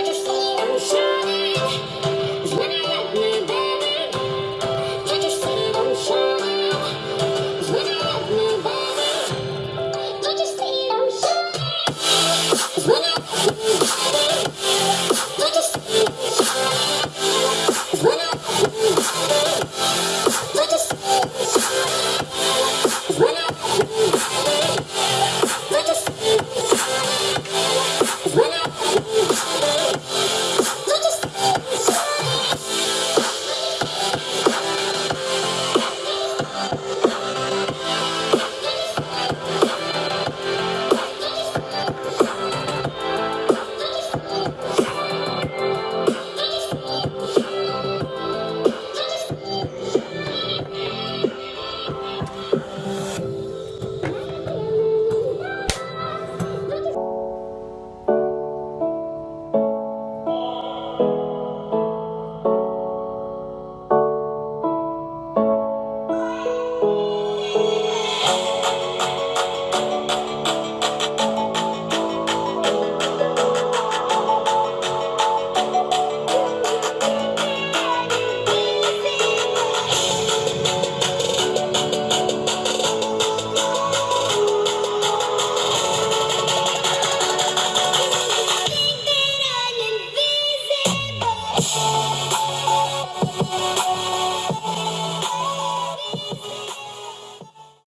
understand.